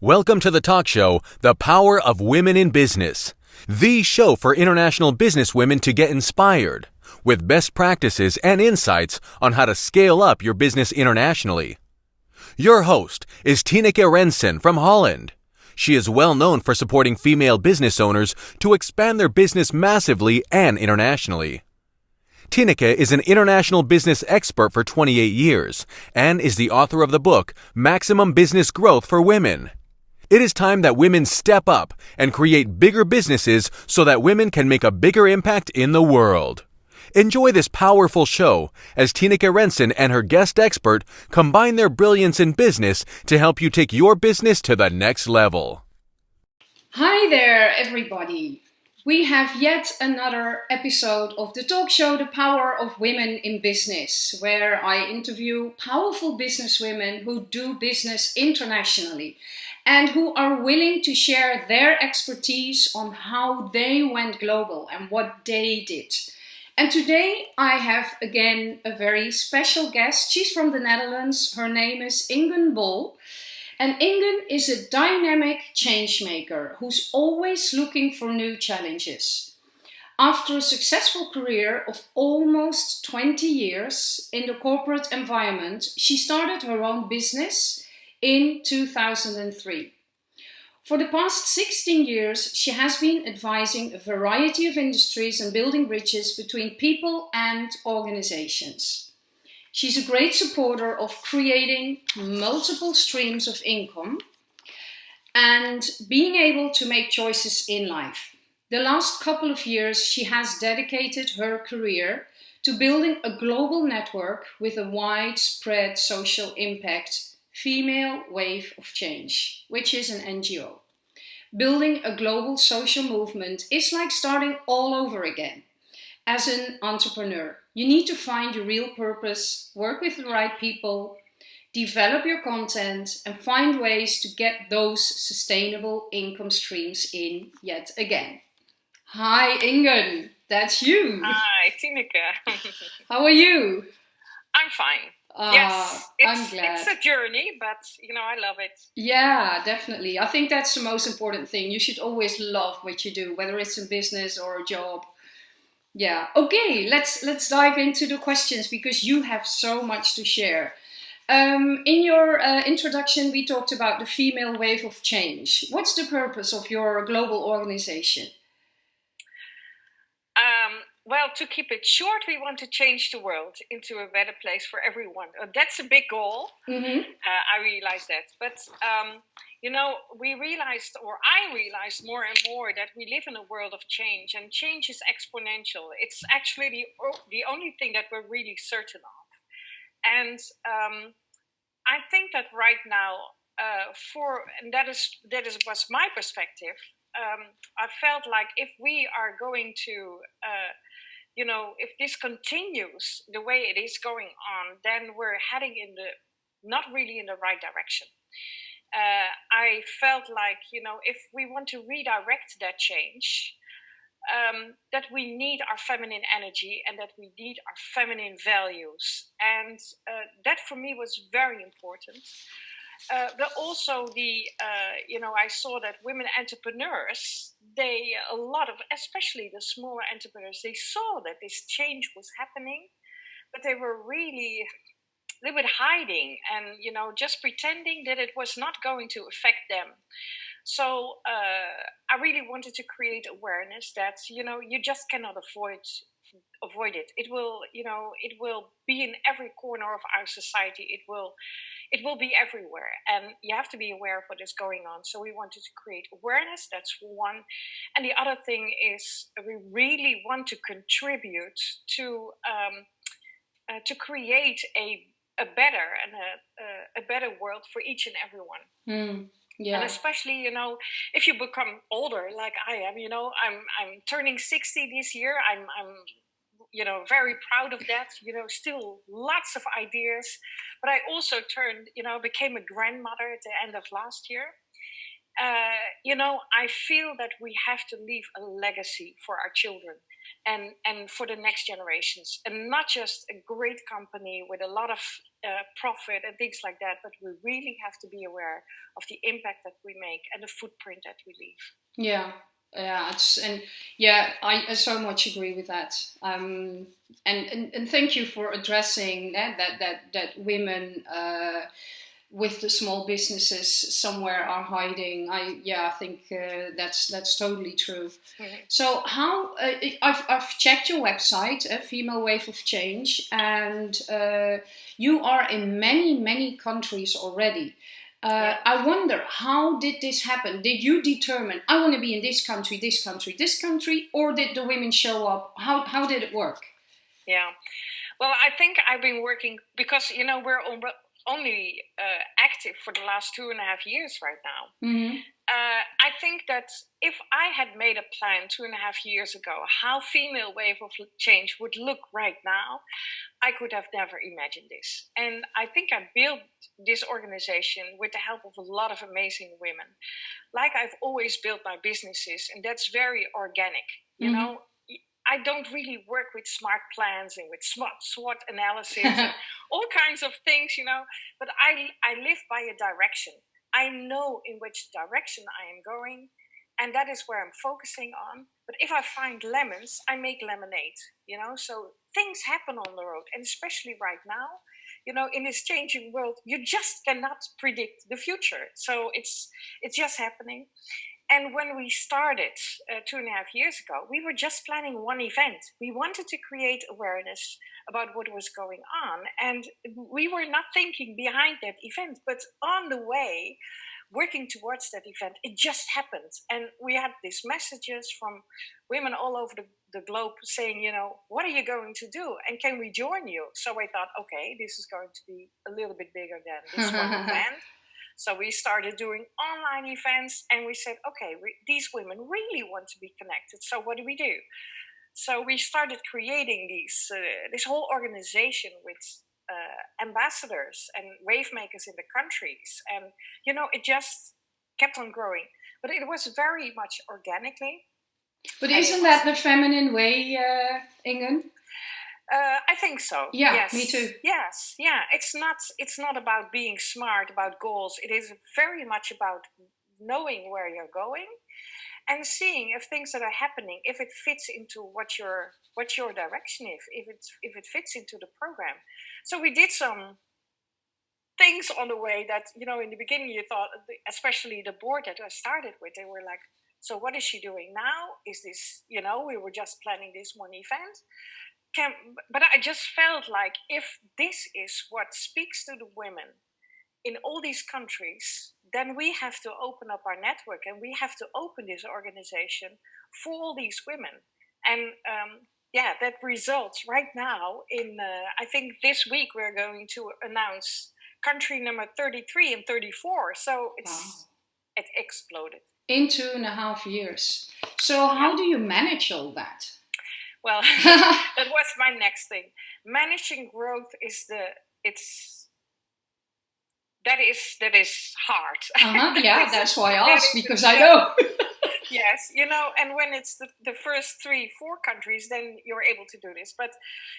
Welcome to the talk show, The Power of Women in Business, the show for international businesswomen to get inspired with best practices and insights on how to scale up your business internationally. Your host is Tineke Rensen from Holland. She is well known for supporting female business owners to expand their business massively and internationally. Tineke is an international business expert for 28 years and is the author of the book Maximum Business Growth for Women. It is time that women step up and create bigger businesses so that women can make a bigger impact in the world. Enjoy this powerful show as Tineke Rensen and her guest expert combine their brilliance in business to help you take your business to the next level. Hi there, everybody. We have yet another episode of the talk show The Power of Women in Business, where I interview powerful businesswomen who do business internationally and who are willing to share their expertise on how they went global and what they did. And today I have again a very special guest. She's from the Netherlands. Her name is Inge Bol. And Inge is a dynamic change maker who's always looking for new challenges. After a successful career of almost 20 years in the corporate environment, she started her own business in 2003. For the past 16 years, she has been advising a variety of industries and building bridges between people and organizations. She's a great supporter of creating multiple streams of income and being able to make choices in life. The last couple of years, she has dedicated her career to building a global network with a widespread social impact Female Wave of Change, which is an NGO. Building a global social movement is like starting all over again. As an entrepreneur, you need to find your real purpose, work with the right people, develop your content, and find ways to get those sustainable income streams in yet again. Hi, Inge. That's you. Hi, Tineke. How are you? I'm fine. Uh, yes, it's, I'm glad. it's a journey, but you know, I love it. Yeah, definitely. I think that's the most important thing. You should always love what you do, whether it's a business or a job. Yeah. Okay, let's let's dive into the questions because you have so much to share. Um, in your uh, introduction, we talked about the female wave of change. What's the purpose of your global organization? Um, well, to keep it short, we want to change the world into a better place for everyone. Uh, that's a big goal. Mm-hmm. Uh, I realize that. But, um, you know, we realized, or I realized more and more, that we live in a world of change, and change is exponential. It's actually the, the only thing that we're really certain of. And um, I think that right now, uh, for and that is that is was my perspective. Um, I felt like if we are going to uh, you know, if this continues the way it is going on, then we're heading in the not really in the right direction. Uh, I felt like, you know, if we want to redirect that change, um, that we need our feminine energy and that we need our feminine values. And uh, that for me was very important. Uh, but also the, uh, you know, I saw that women entrepreneurs, they, a lot of, especially the smaller entrepreneurs, they saw that this change was happening, but they were really little bit hiding and, you know, just pretending that it was not going to affect them. So uh, I really wanted to create awareness that, you know, you just cannot avoid avoid it. It will, you know, it will be in every corner of our society. It will it will be everywhere. And you have to be aware of what is going on. So we wanted to create awareness. That's one. And the other thing is we really want to contribute to um, uh, to create a a better and a, a, better world for each and everyone mm, yeah. and especially you know if you become older like i am you know i'm i'm turning 60 this year. I'm i'm you know, very proud of that. You know, still lots of ideas. But I also turned, you know, became a grandmother at the end of last year. uh, you know, I feel that we have to leave a legacy for our children and, and for the next generations, and not just a great company with a lot of uh, profit and things like that, but we really have to be aware of the impact that we make and the footprint that we leave. Yeah, yeah, it's, and yeah, I, I so much agree with that. Um, and, and and thank you for addressing that that that that women. Uh, with the small businesses somewhere are hiding. I yeah, I think uh, that's that's totally true. So how uh, I've I've checked your website, a uh, Female Wave of Change, and uh, you are in many many countries already. Uh. I wonder how did this happen? Did you determine I want to be in this country, this country, this country, or did the women show up? How how did it work? Yeah. Well, I think I've been working because you know we're only uh, active for the last two and a half years right now. Mm-hmm. Uh, I think that if I had made a plan two and a half years ago how female wave of change would look right now, I could have never imagined this. And I think I built this organization with the help of a lot of amazing women, like I've always built my businesses, and that's very organic. You mm-hmm. know, I don't really work with smart plans and with SWOT, SWOT analysis and all kinds of things, you know. But I, I live by a direction. I know in which direction I am going, and that is where I'm focusing on. But if I find lemons, I make lemonade, you know. So things happen on the road, and especially right now, you know, in this changing world, you just cannot predict the future. So it's it's just happening. And when we started uh, two and a half years ago, we were just planning one event. We wanted to create awareness about what was going on. And we were not thinking behind that event, but on the way, working towards that event, it just happened. And we had these messages from women all over the, the globe saying, you know, what are you going to do? And can we join you? So I thought, okay, this is going to be a little bit bigger than this one event. So we started doing online events and we said, okay, we, these women really want to be connected. So what do we do? So we started creating these, uh, this whole organization with uh, ambassadors and wave makers in the countries. And, you know, it just kept on growing. But it was very much organically. But isn't that the feminine way, uh, Inge? Uh, I think so. Yeah, yes. me too. Yes, yeah. It's not. It's not about being smart about goals. It is very much about knowing where you're going and seeing if things that are happening, if it fits into what your what your direction is, if it if it fits into the program. So we did some things on the way that you know in the beginning you thought, especially the board that I started with, they were like, "So what is she doing now? Is this you know we were just planning this one event." Can, but I just felt like if this is what speaks to the women in all these countries, then we have to open up our network and we have to open this organization for all these women. And um, yeah, that results right now in, uh, I think this week we're going to announce country number 33 and 34. So it's, wow. it exploded. In two and a half years. So, how do you manage all that? Well, that was my next thing. Managing growth is the it's that is that is hard. Uh-huh. Yeah, that's why I asked because I know. yes, you know, and when it's the, the first three, four countries, then you're able to do this. But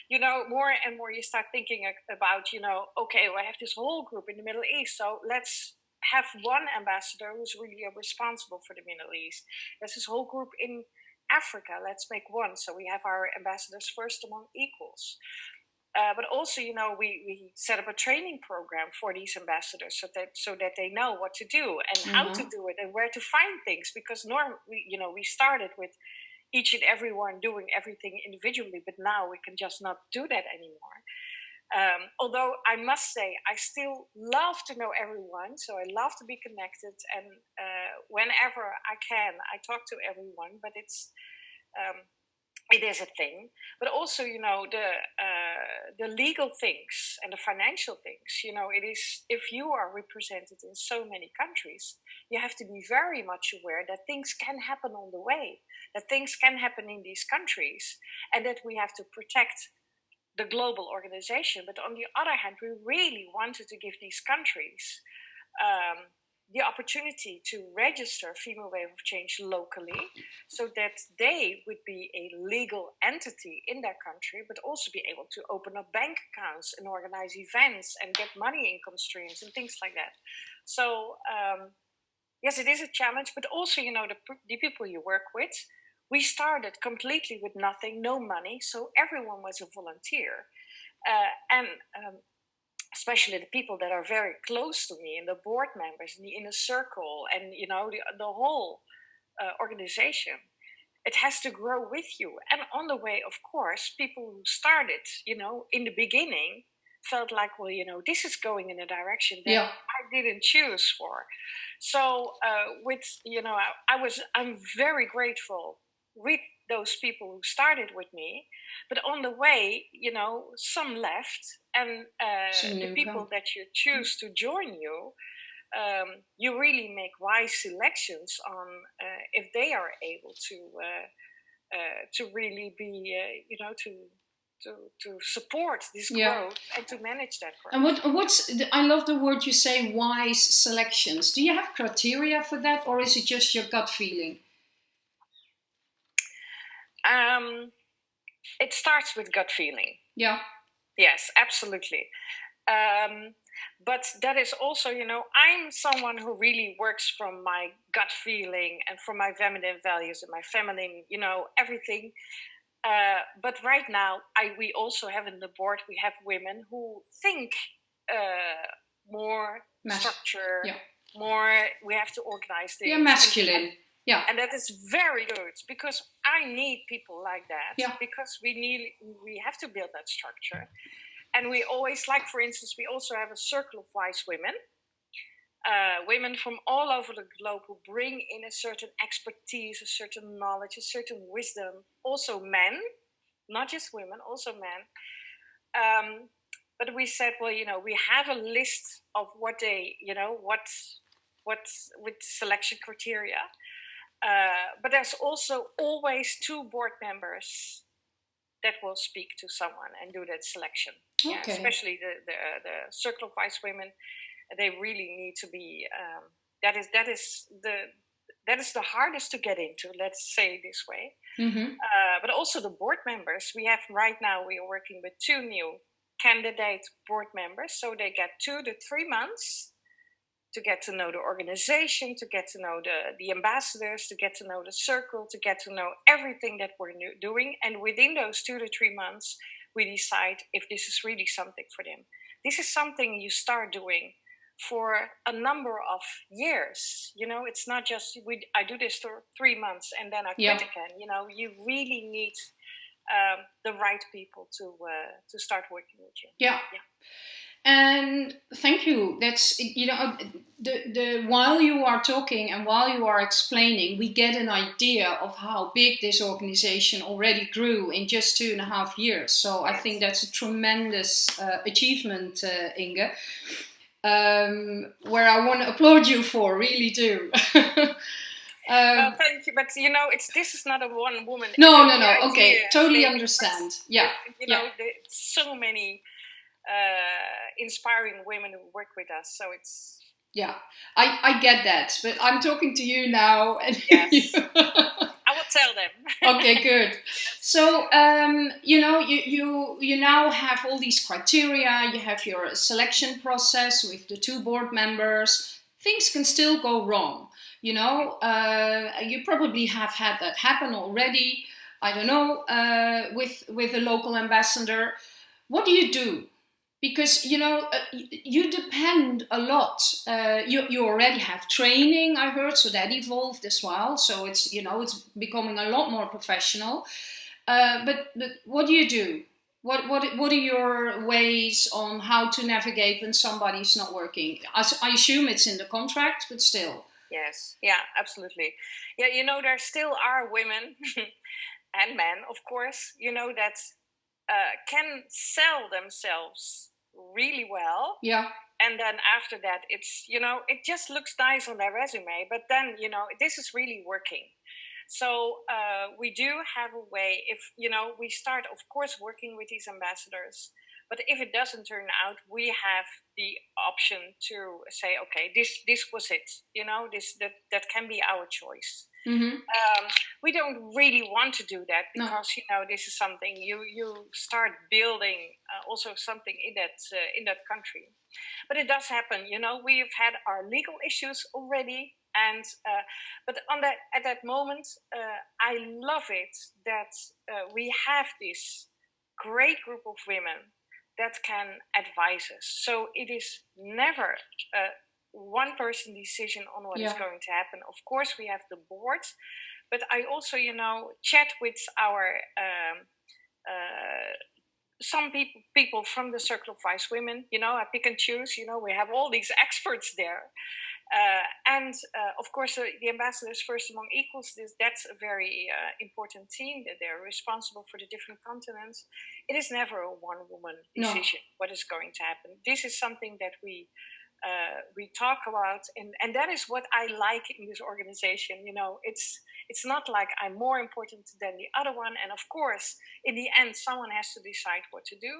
you know, more and more you start thinking about, you know, okay, well, I have this whole group in the Middle East, so let's have one ambassador who's really responsible for the Middle East. There's this whole group in Africa, let's make one. So we have our ambassadors first among equals. Uh, but also, you know, we, we set up a training program for these ambassadors so that so that they know what to do and mm-hmm. how to mm-hmm. do it and where to find things. Because norm, we, you know, we started with each and everyone doing everything individually, but now we can just not do that anymore. Um, although I must say, I still love to know everyone, so I love to be connected, and uh, whenever I can, I talk to everyone. But it's um, it is a thing, but also you know the uh, the legal things and the financial things. You know, it is if you are represented in so many countries, you have to be very much aware that things can happen on the way, that things can happen in these countries, and that we have to protect the global organization. But on the other hand, we really wanted to give these countries, um, the opportunity to register Female Wave of Change locally so that they would be a legal entity in their country, but also be able to open up bank accounts and organize events and get money income streams and things like that. So, um, yes, it is a challenge, but also, you know, the, the people you work with, we started completely with nothing, no money, so everyone was a volunteer. Uh, and um, especially the people that are very close to me and the board members and the inner circle and you know the, the whole uh, organization it has to grow with you and on the way of course people who started you know in the beginning felt like well you know this is going in a direction that yeah. i didn't choose for so uh, with you know I, I was i'm very grateful with those people who started with me but on the way you know some left and uh, the people that you choose to join you um, you really make wise selections on uh, if they are able to uh, uh to really be uh, you know to to, to support this growth yeah. and to manage that growth. And what what's I love the word you say wise selections. Do you have criteria for that or is it just your gut feeling? Um, it starts with gut feeling. Yeah. Yes, absolutely. Um, but that is also, you know, I'm someone who really works from my gut feeling and from my feminine values and my feminine, you know, everything. Uh, but right now, I we also have in the board we have women who think uh, more Mas- structure, yeah. more. We have to organize things. Yeah, masculine. And, yeah. And that is very good because I need people like that. Yeah. Because we need we have to build that structure. And we always like for instance, we also have a circle of wise women. Uh, women from all over the globe who bring in a certain expertise, a certain knowledge, a certain wisdom. Also men, not just women, also men. Um, but we said, well, you know, we have a list of what they, you know, what, what with selection criteria. Uh, but there's also always two board members that will speak to someone and do that selection. Okay. Yeah, especially the, the, the circle of wise women, they really need to be. Um, that is that is the that is the hardest to get into. Let's say this way. Mm-hmm. Uh, but also the board members. We have right now we are working with two new candidate board members, so they get two to three months to get to know the organization, to get to know the, the ambassadors, to get to know the circle, to get to know everything that we're doing. And within those two to three months, we decide if this is really something for them. This is something you start doing for a number of years. You know, it's not just we. I do this for three months and then I quit yeah. again. You know, you really need um, the right people to uh, to start working with you. Yeah. Yeah. And thank you. That's you know the the while you are talking and while you are explaining, we get an idea of how big this organization already grew in just two and a half years. So I think that's a tremendous uh, achievement, uh, Inge. Um, where I want to applaud you for, really do. Um, uh, thank you, but you know, it's this is not a one woman. No, no, no. Okay, totally understand. Yeah, you know, yeah. so many inspiring women who work with us. So it's yeah, I, I get that, but I'm talking to you now, and yes. I will tell them. okay, good. So um, you know, you you you now have all these criteria. You have your selection process with the two board members. Things can still go wrong. You know, uh, you probably have had that happen already. I don't know uh, with with a local ambassador. What do you do? Because you know uh, you depend a lot uh, you, you already have training i heard so that evolved as well. So it's you know it's becoming a lot more professional. Uh, but but what do you do? What what what are your ways on how to navigate when somebody's not working? I, I assume it's in the contract but still. Yes. Yeah absolutely. Yeah you know there still are women and men of course you know that uh, can sell themselves really well. Yeah. And then after that, it's, you know, it just looks nice on their resume, but then, you know, this is really working. So uh, we do have a way, if, you know, we start, of course, working with these ambassadors. But if it doesn't turn out, we have the option to say, okay, this this was it. You know, this that that can be our choice. Mm-hmm. Um, we don't really want to do that because no. you know this is something you you start building uh, also something in that uh, in that country, but it does happen. You know, we've had our legal issues already, and uh, but on that at that moment, uh, I love it that uh, we have this great group of women that can advise us. So it is never uh, one person decision on what yeah. is going to happen. Of course, we have the board, but I also, you know, chat with our um, uh, some people people from the Circle of Wise Women. You know, I pick and choose. You know, we have all these experts there. Uh, and uh, of course, the ambassadors first among equals. This that's a very uh, important team. That they're responsible for the different continents. It is never a one woman decision no. what is going to happen. This is something that we uh, we talk about and, and that is what i like in this organization you know it's it's not like i'm more important than the other one and of course in the end someone has to decide what to do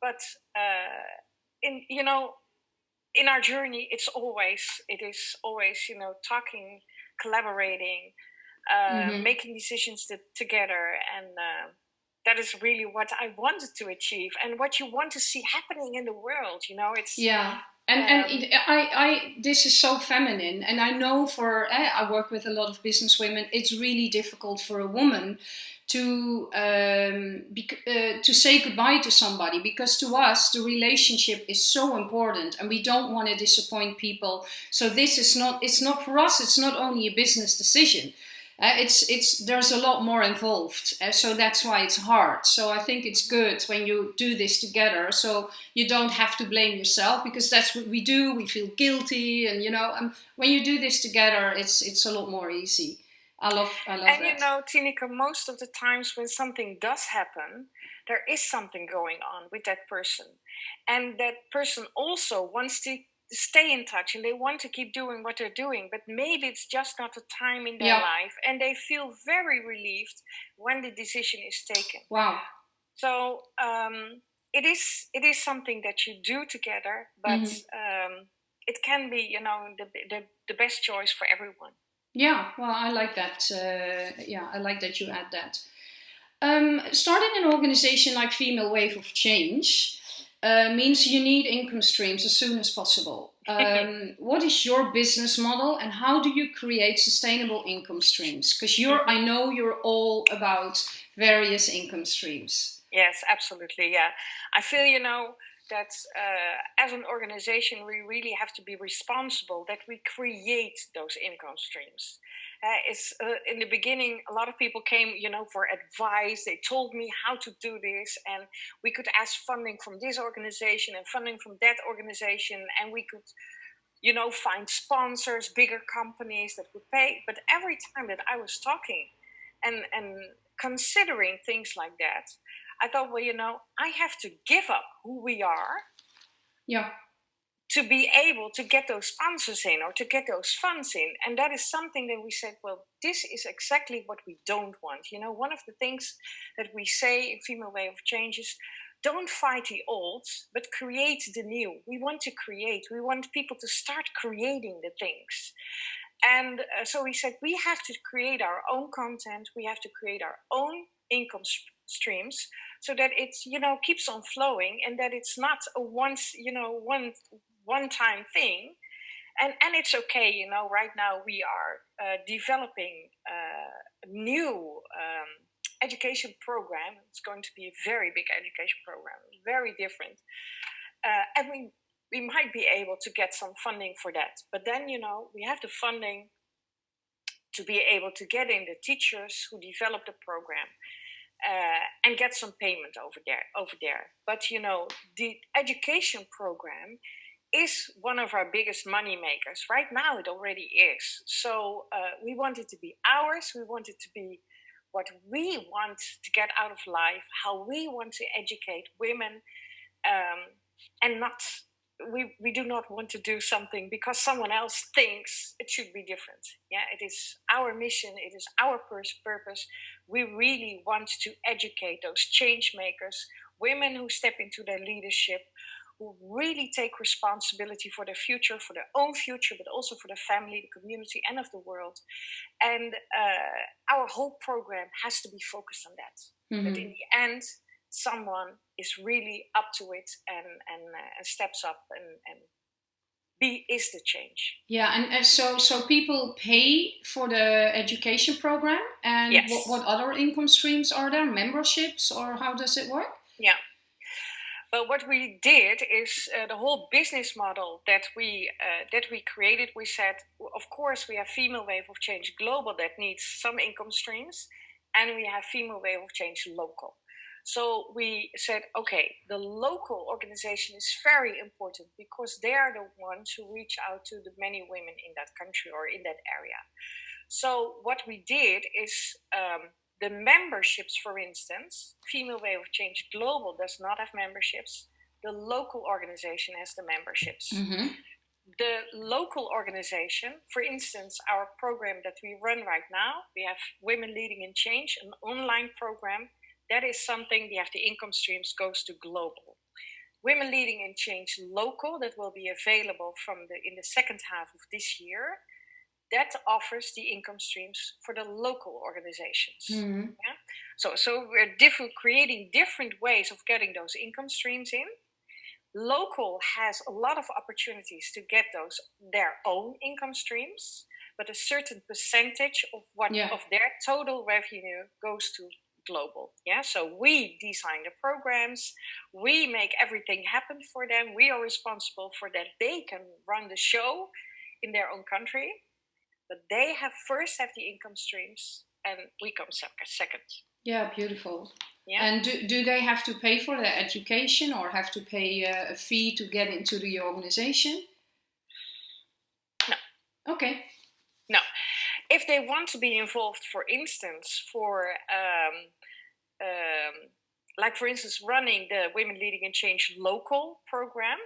but uh, in you know in our journey it's always it is always you know talking collaborating uh, mm-hmm. making decisions to, together and uh, that is really what I wanted to achieve and what you want to see happening in the world. You know, it's yeah and um, and it, I I this is so feminine, and I know for eh, I work with a lot of business women. It's really difficult for a woman to um, uh, to say goodbye to somebody because to us the relationship is so important, and we don't want to disappoint people. So this is not it's not for us. It's not only a business decision uh, it's it's there's a lot more involved uh, so that's why it's hard. So i think it's good when you do this together so you don't have to blame yourself because that's what we do we feel guilty and you know um, when you do this together it's it's a lot more easy. I love i love and that. you know Tineke, most of the times when something does happen there is something going on with that person. And that person also wants to stay in touch and they want to keep doing what they're doing, but maybe it's just not the time in their yeah. life, and they feel very relieved when the decision is taken. Wow! So um, it is it is something that you do together, but mm-hmm. um, it can be you know the, the the best choice for everyone. Yeah, well, I like that. Uh, yeah, I like that you add that. Um, starting an organization like Female Wave of Change uh, means you need income streams as soon as possible. Um, what is your business model and how do you create sustainable income streams? Because you're, I know you're all about various income streams. Yes, absolutely. Yeah, I feel you know that uh, as an organization we really have to be responsible that we create those income streams uh, it's uh, in the beginning a lot of people came you know for advice. They told me how to do this and we could ask funding from this organization and funding from that organization and we could you know find sponsors bigger companies that would pay. But every time that i was talking and and considering things like that i thought well you know i have to give up who we are yeah to be able to get those sponsors in or to get those funds in. And that is something that we said, well, this is exactly what we don't want. You know, one of the things that we say in Female Wave of Change is don't fight the old, but create the new. We want to create, we want people to start creating the things. And uh, so we said, we have to create our own content, we have to create our own income streams so that it's you know keeps on flowing and that it's not a once you know one one time thing. And and it's okay you know right now we are uh, developing uh, a new um, education program. It's going to be a very big education program very different. Uh, and we we might be able to get some funding for that. But then you know we have the funding to be able to get in the teachers who develop the program uh, and get some payment over there over there. But you know the education program is one of our biggest money makers. Right now, it already is. So uh, we want it to be ours. We want it to be what we want to get out of life, how we want to educate women, um, and not. We, we do not want to do something because someone else thinks it should be different. Yeah, it is our mission, it is our purpose. We really want to educate those change makers women who step into their leadership, who really take responsibility for their future, for their own future, but also for the family, the community, and of the world. And uh, our whole program has to be focused on that. Mm-hmm. That in the end, someone is really up to it and and, uh, and steps up and, and be is the change. Yeah, and, and so so people pay for the education program, and yes. what, what other income streams are there? Memberships, or how does it work? Yeah. But what we did is uh, the whole business model that we uh, that we created. We said, of course, we have Female Wave of Change Global that needs some income streams, and we have Female Wave of Change Local. So we said, okay, the local organization is very important because they are the ones who reach out to the many women in that country or in that area. So what we did is um, the memberships, for instance, Female Wave of Change Global does not have memberships. The local organization has the memberships. Mm-hmm. The local organization, for instance, our program that we run right now, we have Women Leading in Change, an online program. That is something we have the income streams goes to global. Women Leading in Change Local, that will be available from the in the second half of this year that offers the income streams for the local organizations. Mm-hmm. Yeah? So, so we're different, creating different ways of getting those income streams in. Local has a lot of opportunities to get those their own income streams, but a certain percentage of what yeah. of their total revenue goes to global. Yeah, so we design the programs, we make everything happen for them. We are responsible for that. They can run the show in their own country but they have first have the income streams, and we come second. Yeah, beautiful. Yeah. And do, do they have to pay for their education or have to pay a, a fee to get into the organization? No. Okay. No. If they want to be involved, for instance, for um, um, like for instance running the Women Leading in Change local program,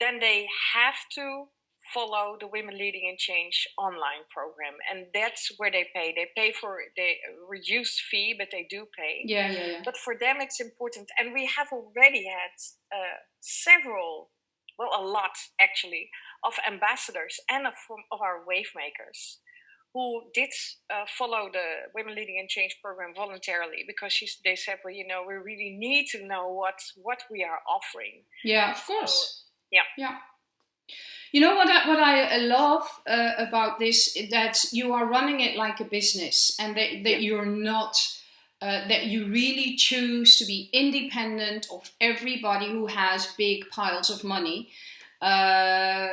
then they have to follow the Women Leading in Change online program, and that's where they pay. They pay for the reduced fee, but they do pay. Yeah, yeah, yeah. But for them, it's important, and we have already had uh, several, well, a lot actually, of ambassadors and of, of our wave makers who did uh, follow the Women Leading in Change program voluntarily because she's, they said, well, you know, we really need to know what what we are offering. Yeah, of course. So, yeah. Yeah. You know what I, what I love uh, about this? Is that you are running it like a business and that, that you're not uh, that you really choose to be independent of everybody who has big piles of money uh,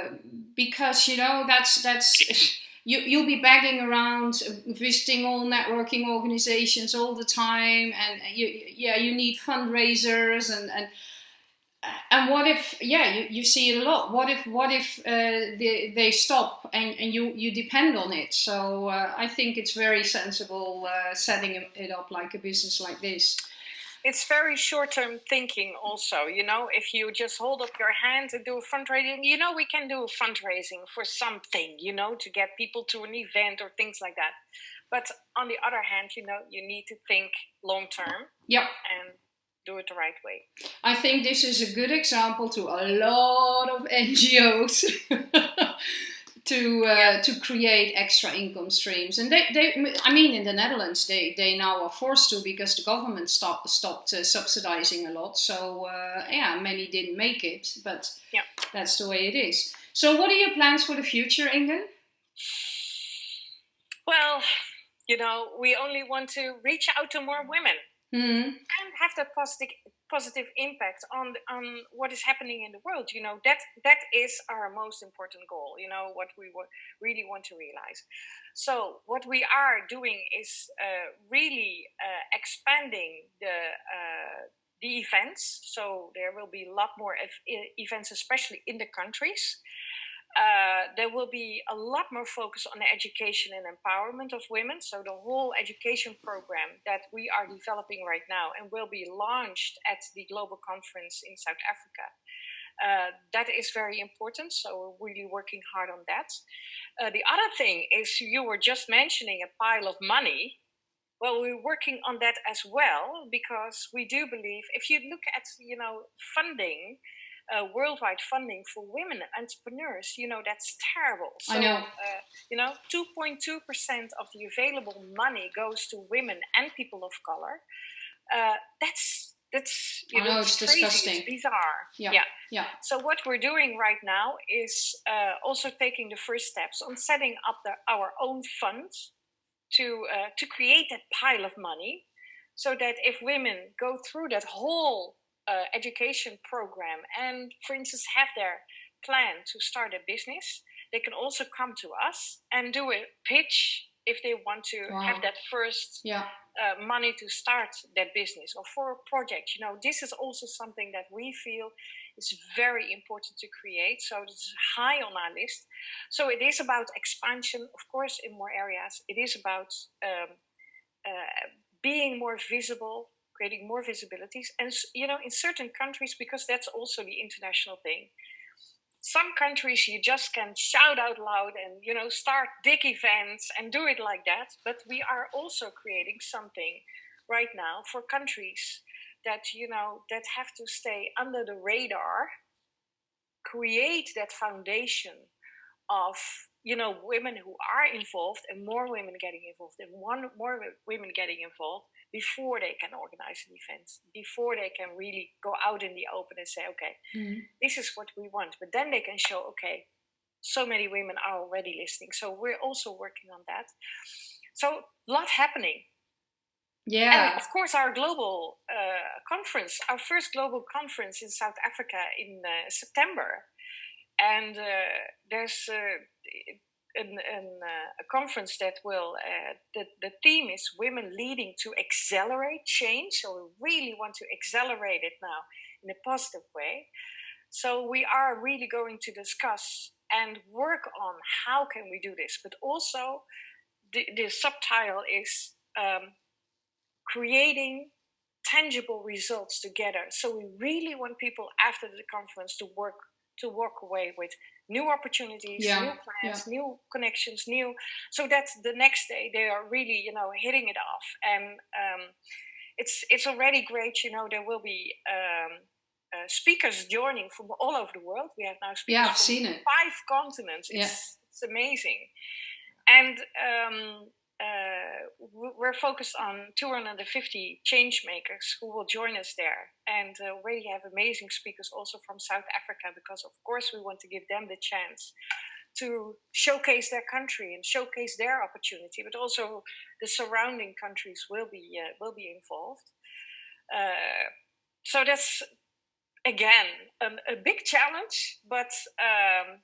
because you know that's that's you, you'll be bagging around visiting all networking organizations all the time and you, yeah you need fundraisers and, and and what if yeah you, you see it a lot. What if what if uh, they, they stop and, and you you depend on it? So uh, i think it's very sensible uh, setting it up like a business like this. It's very short-term thinking also you know? If you just hold up your hand and do a fundraising you know we can do fundraising for something you know to get people to an event or things like that. But on the other hand you know you need to think long term yep. And do it the right way. I think this is a good example to a lot of NGOs to uh, yeah. to create extra income streams. And they, they, I mean, in the Netherlands, they, they now are forced to because the government stopped stopped uh, subsidizing a lot. So uh, yeah, many didn't make it, but yeah. that's the way it is. So, what are your plans for the future, Inge? Well, you know, we only want to reach out to more women mm. and have that positive positive impact on on what is happening in the world you know that that is our most important goal you know what we really want to realize. So what we are doing is uh, really uh, expanding the uh, the events. So there will be a lot more events especially in the countries uh, there will be a lot more focus on the education and empowerment of women. So, the whole education program that we are developing right now and will be launched at the global conference in South Africa. Uh, that is very important. So, we're really working hard on that. Uh, the other thing is, you were just mentioning a pile of money. well, we're working on that as well because we do believe if you look at you know funding, uh, worldwide funding for women entrepreneurs, you know that's terrible. So, I know. Uh, you know, 2.2 percent of the available money goes to women and people of color. Uh, that's that's you know, know it's crazy, disgusting. It's bizarre. Yeah. yeah. yeah. So what we're doing right now is uh, also taking the first steps on setting up the, our own funds to uh, to create that pile of money, so that if women go through that whole uh, education program and, for instance, have their plan to start a business, they can also come to us and do a pitch if they want to wow. have that first yeah. uh, money to start that business or for a project. You know, this is also something that we feel is very important to create. So it's high on our list. So it is about expansion, of course, in more areas. It is about um, uh, being more visible, creating more visibilities, and you know, in certain countries, because that's also the international thing. Some countries you just can shout out loud and you know start big events and do it like that. But we are also creating something right now for countries that you know that have to stay under the radar create that foundation of you know women who are involved and more women getting involved and one more women getting involved before they can organize an event before they can really go out in the open and say okay mm-hmm. this is what we want but then they can show okay so many women are already listening so we're also working on that so a lot happening yeah. And of course, our global uh, conference, our first global conference in South Africa in uh, September. And uh, there's uh, an, an, uh, a conference that will, uh, the, the theme is Women Leading to Accelerate Change. So we really want to accelerate it now in a positive way. So we are really going to discuss and work on how can we do this. But also, the, the subtitle is um, creating tangible results together. So we really want people after the conference to work to walk away with new opportunities, yeah. new plans, yeah. new connections, new. So that the next day they are really you know hitting it off, and um, it's it's already great. You know there will be. Um, uh, speakers joining from all over the world. We have now speakers yeah, I've seen it. five continents. It's, yeah. it's amazing. And um, uh, we're focused on 250 change makers who will join us there. And uh, already have amazing speakers also from south africa because of course we want to give them the chance to showcase their country and showcase their opportunity but also the surrounding countries will be uh, will be involved. Uh, so that's again um, a big challenge but um,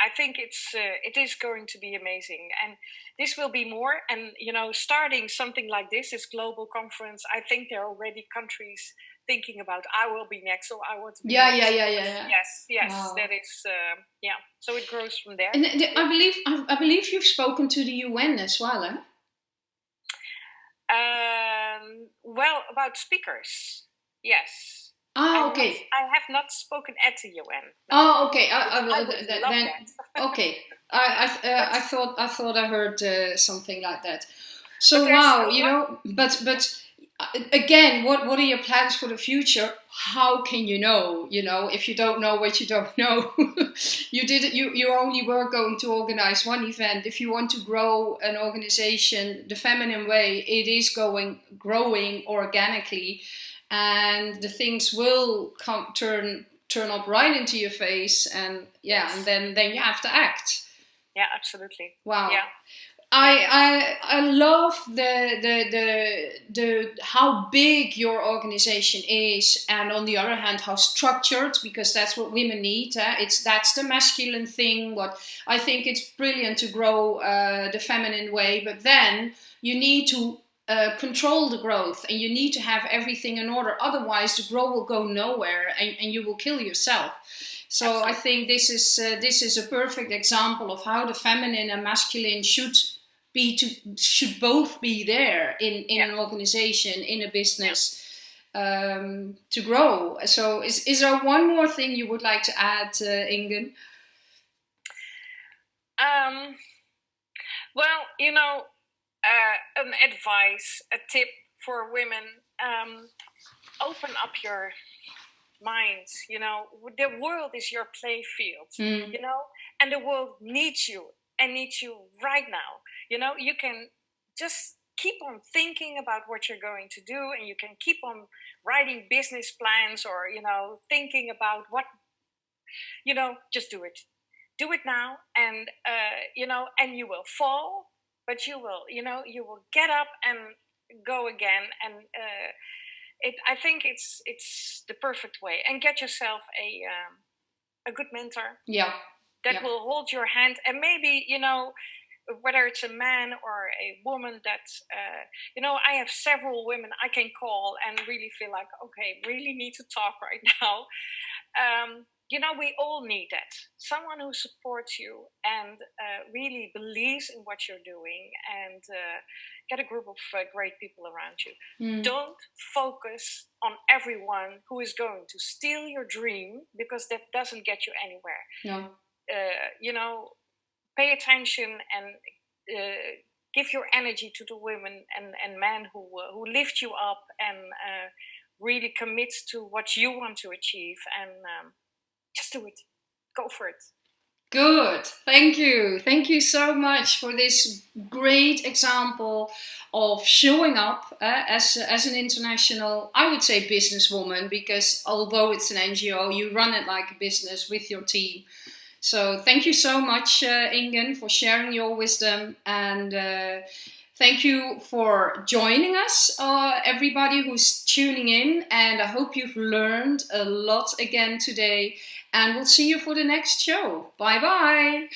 I think it's uh, it is going to be amazing, and this will be more. And you know, starting something like this, this global conference, I think there are already countries thinking about I will be next, or I want to. Be yeah, next. yeah, yeah, yeah, yeah. Yes, yes, wow. that is uh, yeah. So it grows from there. And I believe I believe you've spoken to the UN as well, eh? Um, well, about speakers, yes. Oh, okay. I have not spoken at the UN. Oh, okay. I, I, I then, okay. I I, uh, I thought I thought I heard uh, something like that. So wow, you know, but but uh, again, what what are your plans for the future? How can you know? You know, if you don't know what you don't know, you did you you only were going to organize one event. If you want to grow an organization the feminine way, it is going growing organically and the things will come turn turn up right into your face and yeah and then then you have to act yeah absolutely wow yeah I, I I love the, the the the how big your organization is, and on the other hand, how structured because that's what women need. Eh? It's that's the masculine thing. What I think it's brilliant to grow uh, the feminine way, but then you need to uh, control the growth and you need to have everything in order otherwise the growth will go nowhere and, and you will kill yourself. So i think this is uh, this is a perfect example of how the feminine and masculine should be to should both be there in in yeah. an organization in a business um, to grow. So is, is there one more thing you would like to add uh, Inge um, well you know uh, an advice, a tip for women, um, open up your minds. You know, the world is your play field. Mm. You know, and the world needs you and needs you right now. You know, you can just keep on thinking about what you're going to do and you can keep on writing business plans or you know thinking about what you know just do it do it now and uh, you know and you will fall but you will you know you will get up and go again and uh, it i think it's it's the perfect way. And get yourself a um, a good mentor yeah. that yeah. will hold your hand and maybe you know whether it's a man or a woman that uh, you know i have several women i can call and really feel like okay really need to talk right now. Um, you know we all need that someone who supports you and uh, really believes in what you're doing and uh, get a group of uh, great people around you mm. don't focus on everyone who is going to steal your dream because that doesn't get you anywhere no. Uh, you know pay attention and uh, give your energy to the women and, and men who, uh, who lift you up and uh, really commit to what you want to achieve and um, do it. Go for it. Good. Thank you. Thank you so much for this great example of showing up uh, as, as an international, I would say businesswoman, because although it's an NGO, you run it like a business with your team. So thank you so much, uh, Inge, for sharing your wisdom and uh, thank you for joining us, uh, everybody who's tuning in. And I hope you've learned a lot again today. And we'll see you for the next show. Bye bye.